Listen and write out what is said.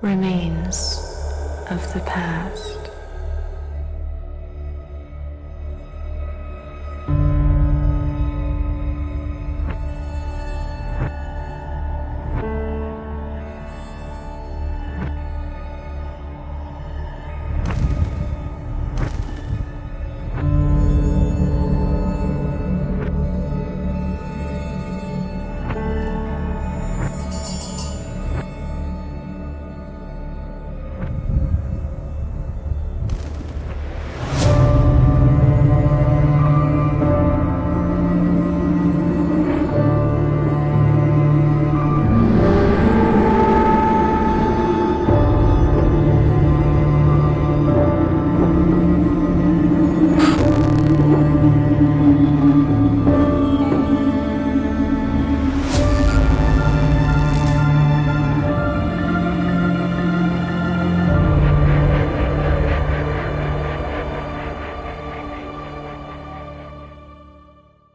remains of the past.